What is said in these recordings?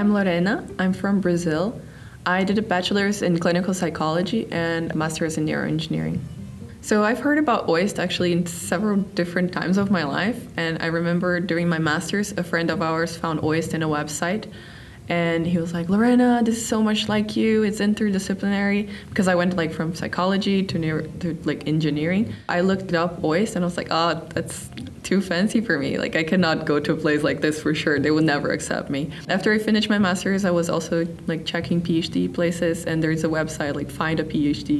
I'm Lorena. I'm from Brazil. I did a bachelor's in clinical psychology and a master's in neuroengineering. So I've heard about OIST actually in several different times of my life. And I remember during my master's, a friend of ours found OIST in a website and he was like lorena this is so much like you it's interdisciplinary because i went like from psychology to, neuro, to like engineering i looked up OIST and i was like oh that's too fancy for me. Like i cannot go to a place like this for sure. They would never accept me. After i finished my master's i was also like checking phd places and there's a website like find a phd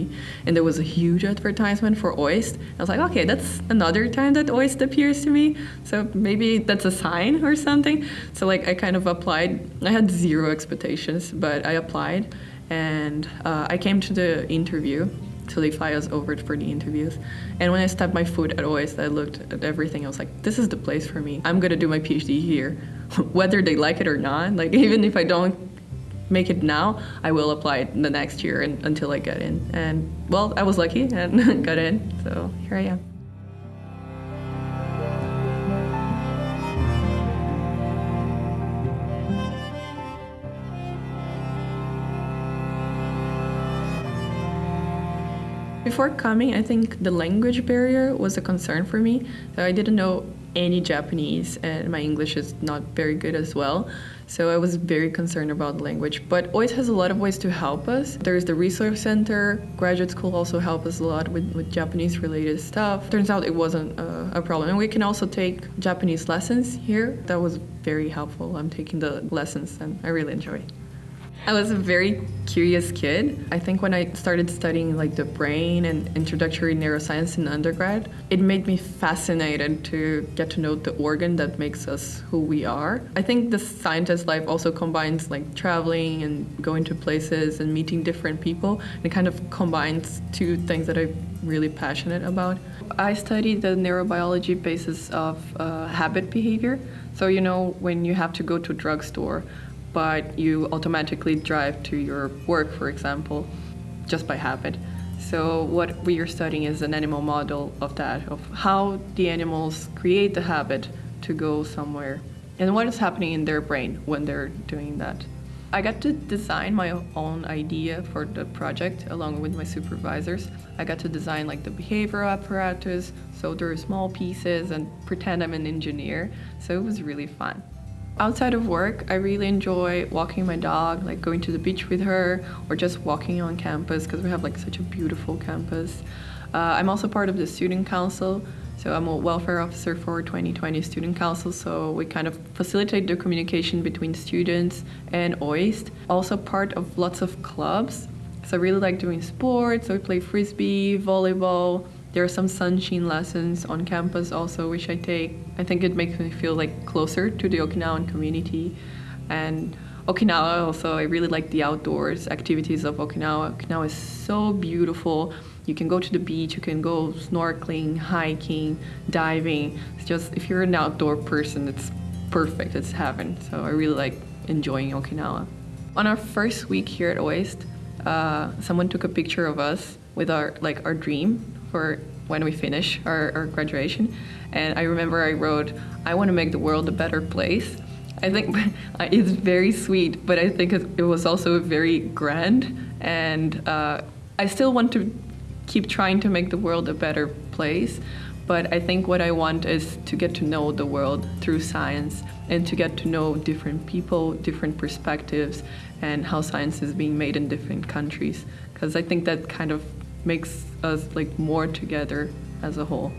and there was a huge advertisement for OIST. I was like okay that's another time that OIST appears to me. So maybe that's a sign or something. So like i kind of applied. I had zero expectations, but I applied and uh, I came to the interview. So they fly us over for the interviews. And when I stepped my foot at OIST, I looked at everything. I was like, this is the place for me. I'm gonna do my PhD here, whether they like it or not. Like even if I don't make it now, I will apply it the next year and, until I get in. And well, I was lucky and got in. So here I am. Before coming, I think the language barrier was a concern for me. So I didn't know any Japanese, and my English is not very good as well. So I was very concerned about the language. But OIST has a lot of ways to help us. There's the resource center. Graduate school also helped us a lot with, with Japanese related stuff. Turns out it wasn't a, a problem. And we can also take Japanese lessons here. That was very helpful. I'm taking the lessons and I really enjoy it. I was a very curious kid. I think when I started studying like the brain and introductory neuroscience in undergrad, it made me fascinated to get to know the organ that makes us who we are. I think the scientist life also combines like traveling and going to places and meeting different people. It kind of combines two things that I'm really passionate about. I studied the neurobiology basis of uh, habit behavior. So you know when you have to go to a drugstore but you automatically drive to your work, for example, just by habit. So what we are studying is an animal model of that, of how the animals create the habit to go somewhere and what is happening in their brain when they're doing that. I got to design my own idea for the project along with my supervisors. I got to design like the behavioral apparatus, so there are small pieces and pretend I'm an engineer. So it was really fun. Outside of work, I really enjoy walking my dog, like going to the beach with her or just walking on campus because we have like such a beautiful campus. Uh, I'm also part of the student council, so I'm a welfare officer for 2020 Student Council, so we kind of facilitate the communication between students and OIST. Also part of lots of clubs, so I really like doing sports, so we play frisbee, volleyball, there are some sanshin lessons on campus also, which I take. I think it makes me feel like closer to the Okinawan community. And Okinawa also, I really like the outdoors activities of Okinawa. Okinawa is so beautiful. You can go to the beach, you can go snorkeling, hiking, diving. It's just, if you're an outdoor person, it's perfect, it's heaven. So I really like enjoying Okinawa. On our first week here at OIST, uh, someone took a picture of us with our like our dream for when we finish our, our graduation. And I remember I wrote, I want to make the world a better place. I think it's very sweet, but I think it was also very grand. And uh, I still want to keep trying to make the world a better place. But I think what I want is to get to know the world through science and to get to know different people, different perspectives, and how science is being made in different countries. Because I think that kind of makes us like more together as a whole.